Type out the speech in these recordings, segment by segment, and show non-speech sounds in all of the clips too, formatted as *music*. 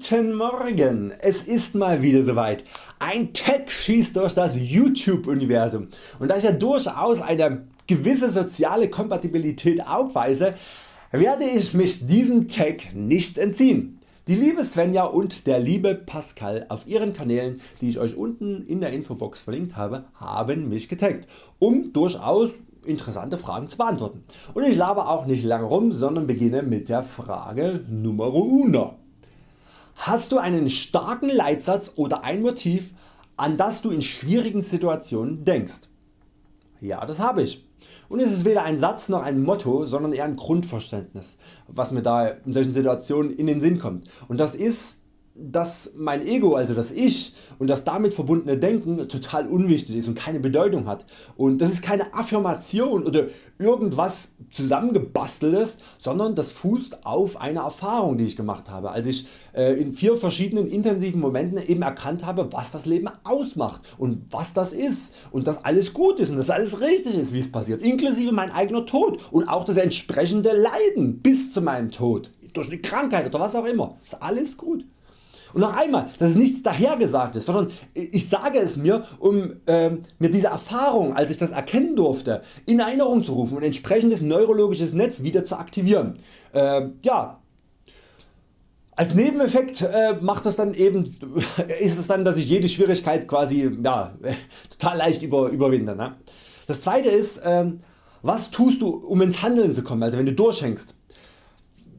Guten Morgen, es ist mal wieder soweit. Ein Tag schießt durch das YouTube Universum und da ich ja durchaus eine gewisse soziale Kompatibilität aufweise, werde ich mich diesem Tag nicht entziehen. Die liebe Svenja und der liebe Pascal auf ihren Kanälen die ich Euch unten in der Infobox verlinkt habe, haben mich getaggt, um durchaus interessante Fragen zu beantworten. Und ich laber auch nicht lange rum, sondern beginne mit der Frage Nummer 1. Hast du einen starken Leitsatz oder ein Motiv an das du in schwierigen Situationen denkst? Ja das habe ich. Und es ist weder ein Satz noch ein Motto, sondern eher ein Grundverständnis was mir da in solchen Situationen in den Sinn kommt. Und das ist dass mein Ego, also das Ich und das damit verbundene Denken total unwichtig ist und keine Bedeutung hat. Und das ist keine Affirmation oder irgendwas zusammengebasteltes, sondern das fußt auf einer Erfahrung die ich gemacht habe, als ich äh, in vier verschiedenen intensiven Momenten eben erkannt habe was das Leben ausmacht und was das ist und dass alles gut ist und dass alles richtig ist wie es passiert, inklusive mein eigener Tod und auch das entsprechende Leiden bis zu meinem Tod durch eine Krankheit oder was auch immer, ist alles gut. Und noch einmal, das ist nichts dahergesagtes, sondern ich sage es mir um äh, mir diese Erfahrung als ich das erkennen durfte in Erinnerung zu rufen und entsprechendes neurologisches Netz wieder zu aktivieren. Äh, ja, als Nebeneffekt äh, macht das dann eben, *laughs* ist es dann dass ich jede Schwierigkeit quasi ja, *laughs* total leicht über, überwinde. Ne? Das zweite ist ähm, was tust du um ins Handeln zu kommen, also wenn du durchhängst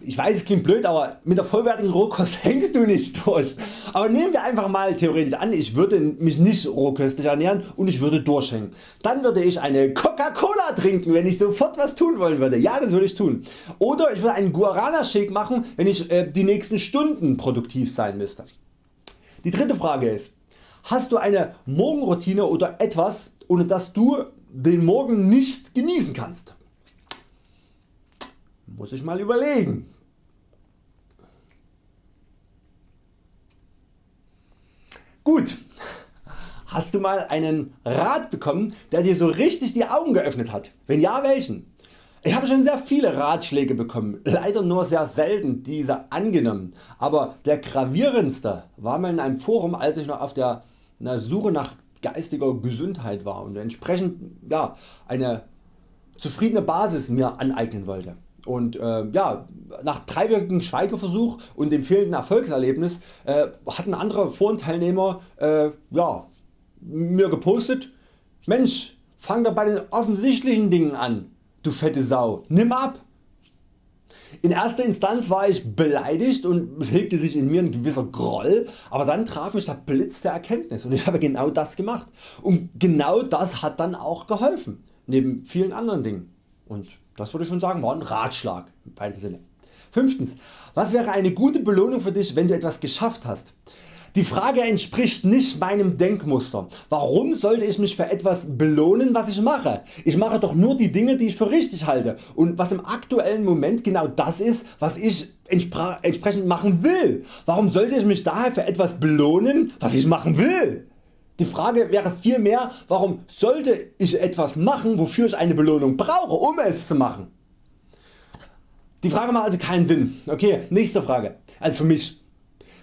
ich weiß es klingt blöd, aber mit der vollwertigen Rohkost *laughs* hängst du nicht durch. Aber nehmen wir einfach mal theoretisch an ich würde mich nicht rohköstlich ernähren und ich würde durchhängen. Dann würde ich eine Coca-Cola trinken wenn ich sofort was tun wollen würde. Ja das würde ich tun. Oder ich würde einen Guarana Shake machen wenn ich äh, die nächsten Stunden produktiv sein müsste. Die dritte Frage ist Hast du eine Morgenroutine oder etwas ohne das du den Morgen nicht genießen kannst? Muss ich mal überlegen. Gut, hast du mal einen Rat bekommen der dir so richtig die Augen geöffnet hat? Wenn ja welchen? Ich habe schon sehr viele Ratschläge bekommen, leider nur sehr selten diese angenommen, aber der gravierendste war mal in einem Forum als ich noch auf der Suche nach geistiger Gesundheit war und entsprechend ja, eine zufriedene Basis mir aneignen wollte. Und äh, ja, nach dreiwöchigen Schweigeversuch und dem fehlenden Erfolgserlebnis äh, hatten andere Forenteilnehmer äh, ja, mir gepostet, Mensch fang doch bei den offensichtlichen Dingen an, du fette Sau, nimm ab. In erster Instanz war ich beleidigt und es hegte sich in mir ein gewisser Groll, aber dann traf mich der Blitz der Erkenntnis und ich habe genau das gemacht. Und genau das hat dann auch geholfen, neben vielen anderen Dingen. Und das würde ich schon sagen war ein Ratschlag Sinne. Fünftens. Was wäre eine gute Belohnung für dich wenn du etwas geschafft hast? Die Frage entspricht nicht meinem Denkmuster. Warum sollte ich mich für etwas belohnen was ich mache? Ich mache doch nur die Dinge die ich für richtig halte und was im aktuellen Moment genau das ist was ich entsprechend machen will. Warum sollte ich mich daher für etwas belohnen was ich machen will? Die Frage wäre vielmehr warum sollte ich etwas machen wofür ich eine Belohnung brauche um es zu machen. Die Frage macht also keinen Sinn. Okay, nächste Frage. Also für mich.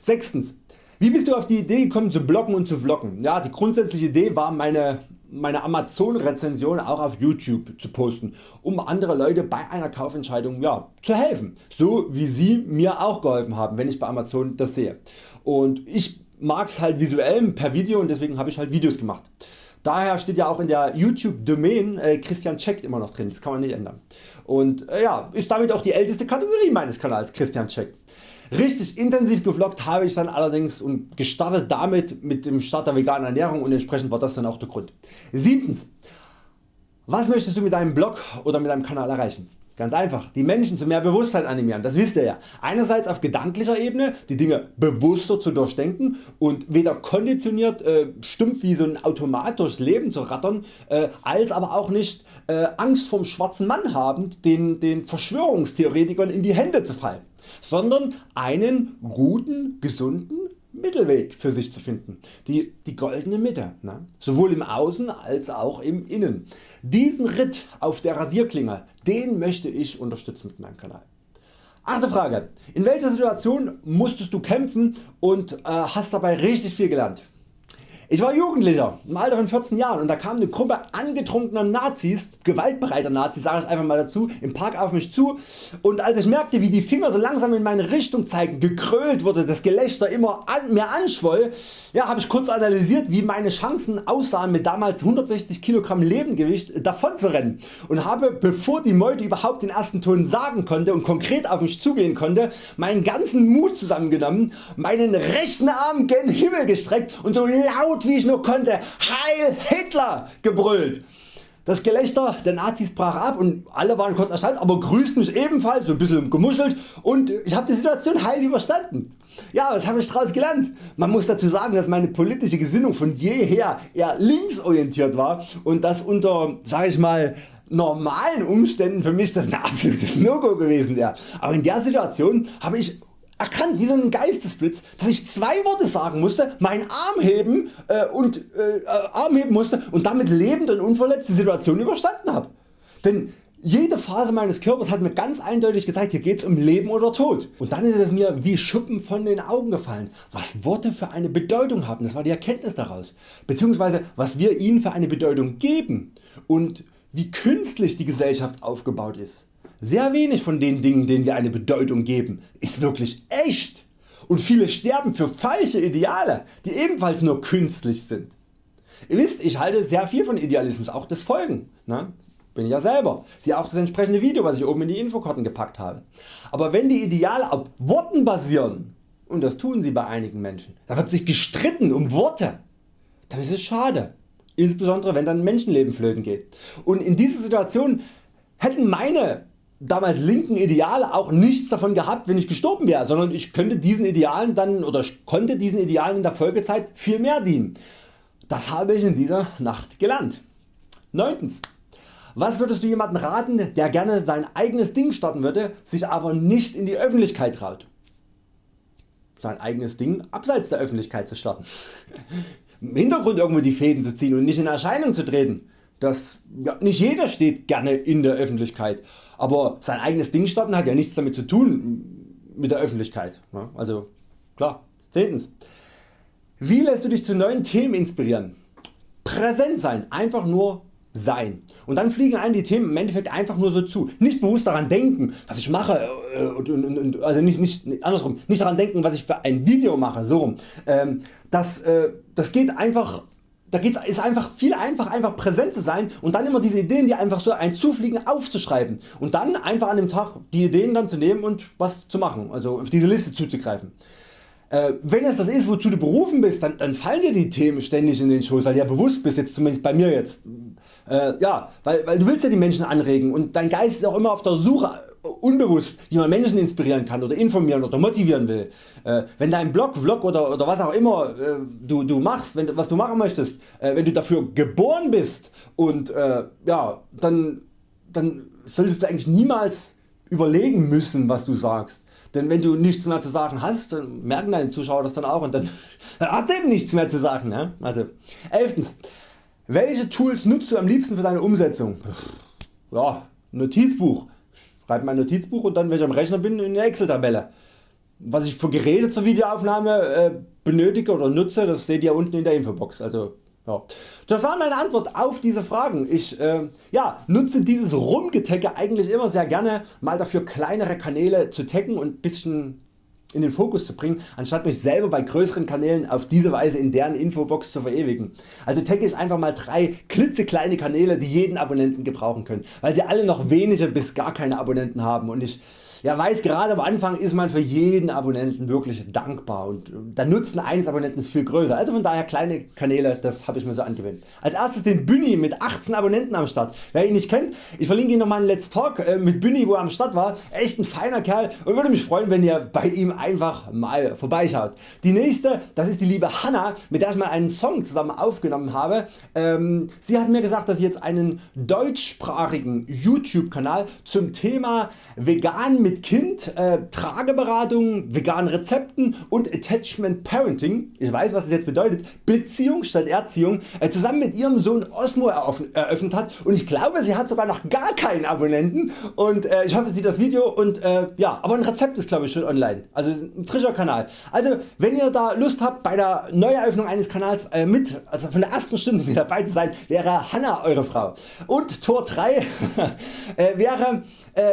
Sechstens. Wie bist du auf die Idee gekommen zu bloggen und zu vloggen? Ja, die grundsätzliche Idee war meine, meine Amazon Rezension auch auf YouTube zu posten, um andere Leute bei einer Kaufentscheidung ja, zu helfen, so wie sie mir auch geholfen haben wenn ich bei Amazon das sehe. Und ich mag's halt visuell per Video und deswegen habe ich halt Videos gemacht. Daher steht ja auch in der YouTube Domain äh, Christian checkt immer noch drin, das kann man nicht ändern. Und äh, ja, ist damit auch die älteste Kategorie meines Kanals Christian checkt. Richtig intensiv gevloggt habe ich dann allerdings und gestartet damit mit dem Start der veganen Ernährung und entsprechend war das dann auch der Grund. Siebtens. Was möchtest du mit deinem Blog oder mit deinem Kanal erreichen? Ganz einfach, die Menschen zu mehr Bewusstheit animieren, das wisst ihr ja. Einerseits auf gedanklicher Ebene die Dinge bewusster zu durchdenken und weder konditioniert äh, stumpf wie so ein Automat durchs Leben zu rattern, äh, als aber auch nicht äh, Angst vom schwarzen Mann habend den, den Verschwörungstheoretikern in die Hände zu fallen, sondern einen guten, gesunden Mittelweg für sich zu finden, die, die goldene Mitte, ne? sowohl im Außen als auch im Innen. Diesen Ritt auf der Rasierklinge, den möchte ich unterstützen mit meinem Kanal. Achte Frage. In welcher Situation musstest du kämpfen und äh, hast dabei richtig viel gelernt? Ich war Jugendlicher im Alter von 14 Jahren. Und da kam eine Gruppe angetrunkener Nazis, gewaltbereiter Nazis sage ich einfach mal dazu, im Park auf mich zu. Und als ich merkte wie die Finger so langsam in meine Richtung zeigten, gekrölt wurde, das Gelächter immer an, mehr anschwoll, ja, habe ich kurz analysiert wie meine Chancen aussahen mit damals 160 kg Lebengewicht davon zu rennen und habe bevor die Meute überhaupt den ersten Ton sagen konnte und konkret auf mich zugehen konnte, meinen ganzen Mut zusammengenommen, meinen rechten Arm gen Himmel gestreckt und so laut laut wie ich nur konnte Heil Hitler gebrüllt. Das Gelächter der Nazis brach ab und alle waren kurz erstaunt, aber grüßten mich ebenfalls, so ein bisschen gemuschelt und ich habe die Situation heil überstanden. Ja, was habe ich daraus gelernt? Man muss dazu sagen, dass meine politische Gesinnung von jeher eher linksorientiert war und das unter, sag ich mal, normalen Umständen für mich das ein absolutes No-Go gewesen wäre. Aber in der Situation habe ich erkannt wie so ein Geistesblitz, dass ich zwei Worte sagen musste, meinen Arm heben äh, und äh, Arm heben musste und damit lebend und unverletzt die Situation überstanden habe. Denn jede Phase meines Körpers hat mir ganz eindeutig gezeigt, hier geht es um Leben oder Tod. Und dann ist es mir wie Schuppen von den Augen gefallen, was Worte für eine Bedeutung haben, das war die Erkenntnis daraus, beziehungsweise was wir ihnen für eine Bedeutung geben und wie künstlich die Gesellschaft aufgebaut ist. Sehr wenig von den Dingen denen wir eine Bedeutung geben ist wirklich echt und viele sterben für falsche Ideale die ebenfalls nur künstlich sind. Ihr wisst ich halte sehr viel von Idealismus, auch des Folgen. Ne? Bin ja selber. Siehe auch das entsprechende Video was ich oben in die Infokarten gepackt habe. Aber wenn die Ideale auf Worten basieren und das tun sie bei einigen Menschen, da wird sich gestritten um Worte, dann ist es schade. Insbesondere wenn dann Menschenleben flöten geht. Und in dieser Situation hätten meine damals linken Ideale auch nichts davon gehabt wenn ich gestorben wäre, sondern ich könnte diesen Idealen dann oder konnte diesen Idealen in der Folgezeit viel mehr dienen. Das habe ich in dieser Nacht gelernt. 9. Was würdest du jemandem raten der gerne sein eigenes Ding starten würde, sich aber nicht in die Öffentlichkeit traut? Sein eigenes Ding abseits der Öffentlichkeit zu starten. *laughs* Im Hintergrund irgendwo die Fäden zu ziehen und nicht in Erscheinung zu treten. Das, ja, nicht jeder steht gerne in der Öffentlichkeit, aber sein eigenes Ding starten hat ja nichts damit zu tun mit der Öffentlichkeit. Ja, also klar. Zehntens. Wie lässt du dich zu neuen Themen inspirieren? Präsent sein, einfach nur sein. Und dann fliegen einem die Themen im Endeffekt einfach nur so zu. Nicht bewusst daran denken was ich mache, äh, und, und, und, also nicht, nicht, andersrum, nicht daran denken was ich für ein Video mache, so. Ähm, das, äh, das geht einfach da geht's, ist einfach viel einfach einfach präsent zu sein und dann immer diese Ideen die einfach so ein zufliegen aufzuschreiben und dann einfach an dem Tag die Ideen dann zu nehmen und was zu machen, also auf diese Liste zuzugreifen. Äh, wenn es das ist wozu du berufen bist, dann, dann fallen dir die Themen ständig in den Schoß, weil du ja bewusst bist, jetzt zumindest bei mir jetzt. Äh, ja, weil, weil du willst ja die Menschen anregen und dein Geist ist auch immer auf der Suche unbewusst wie man Menschen inspirieren kann oder informieren oder motivieren will. Äh, wenn dein Blog, Vlog oder, oder was auch immer äh, du, du machst, wenn, was du machen möchtest, äh, wenn du dafür geboren bist und ja, dann, dann solltest du eigentlich niemals überlegen müssen was du sagst. Denn wenn du nichts mehr zu sagen hast, dann merken deine Zuschauer das dann auch und dann *laughs* hast du eben nichts mehr zu sagen. Ne? Also, 11. Welche Tools nutzt du am liebsten für deine Umsetzung? Ja, Notizbuch schreibe mein Notizbuch und dann wenn ich am Rechner bin in eine Excel Tabelle. Was ich für Geräte zur Videoaufnahme äh, benötige oder nutze, das seht ihr unten in der Infobox. Also, ja. Das war meine Antwort auf diese Fragen. Ich äh, ja, nutze dieses Rumgetecke eigentlich immer sehr gerne mal dafür kleinere Kanäle zu taggen und bisschen in den Fokus zu bringen, anstatt mich selber bei größeren Kanälen auf diese Weise in deren Infobox zu verewigen. Also tagge ich einfach mal drei klitzekleine Kanäle die jeden Abonnenten gebrauchen können, weil sie alle noch wenige bis gar keine Abonnenten haben und ich ja, weiß gerade am Anfang ist man für jeden Abonnenten wirklich dankbar und der Nutzen eines Abonnenten ist viel größer. Also von daher kleine Kanäle, das habe ich mir so angewöhnt. Als erstes den Büni mit 18 Abonnenten am Start. Wer ihn nicht kennt, ich verlinke Ihnen nochmal einen Let's Talk äh, mit Büni wo er am Start war. Echt ein feiner Kerl und würde mich freuen wenn ihr bei ihm einfach mal vorbeischaut. Die nächste das ist die liebe Hanna mit der ich mal einen Song zusammen aufgenommen habe. Ähm, sie hat mir gesagt dass sie jetzt einen deutschsprachigen YouTube Kanal zum Thema vegan mit Kind, äh, Trageberatung, veganen Rezepten und Attachment Parenting, ich weiß was das jetzt bedeutet, Beziehung statt Erziehung, äh, zusammen mit ihrem Sohn Osmo eröffnet hat. Und ich glaube sie hat sogar noch gar keinen Abonnenten. Und äh, ich hoffe sie sieht das Video. Und äh, ja, aber ein Rezept ist glaube ich schon online, also ein frischer Kanal. Also wenn ihr da Lust habt bei der Neueröffnung eines Kanals äh, mit, also von der ersten Stunde mit dabei zu sein, wäre Hanna eure Frau. Und Tor 3 *laughs* äh, wäre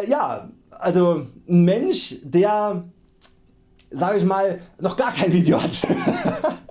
ja also ein Mensch der sag ich mal noch gar kein Video hat. *laughs*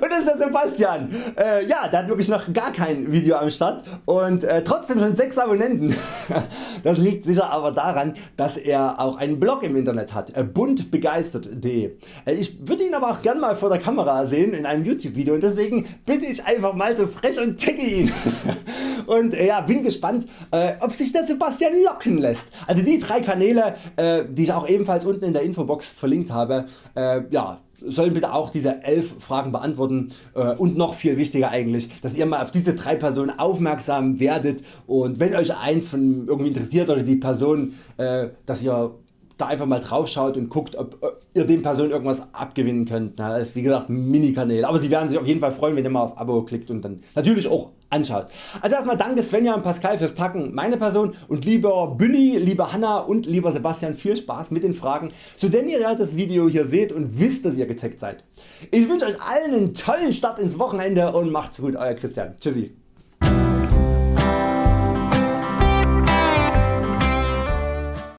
Und das ist der Sebastian. Äh, ja, der hat wirklich noch gar kein Video am Start und äh, trotzdem schon 6 Abonnenten. *laughs* das liegt sicher aber daran, dass er auch einen Blog im Internet hat, äh, buntbegeistert.de. Äh, ich würde ihn aber auch gern mal vor der Kamera sehen in einem YouTube Video und deswegen bin ich einfach mal so frech und checke ihn. *laughs* und äh, ja, bin gespannt äh, ob sich der Sebastian locken lässt. Also die drei Kanäle äh, die ich auch ebenfalls unten in der Infobox verlinkt habe, äh, ja, sollen bitte auch diese 11 Fragen beantworten äh, und noch viel wichtiger eigentlich, dass ihr mal auf diese drei Personen aufmerksam werdet und wenn Euch eins von irgendwie interessiert oder die Person, äh, dass ihr da einfach mal drauf schaut und guckt ob ihr den Personen irgendwas abgewinnen könnt. Das ist wie gesagt Mini-Kanäle, aber sie werden sich auf jeden Fall freuen wenn ihr mal auf Abo klickt und dann natürlich auch anschaut. Also erstmal danke Svenja und Pascal fürs Tacken, meine Person und lieber Günni, lieber Hanna und lieber Sebastian viel Spaß mit den Fragen, so denn ihr das Video hier seht und wisst dass ihr getaggt seid. Ich wünsche Euch allen einen tollen Start ins Wochenende und macht's gut Euer Christian. Tschüssi.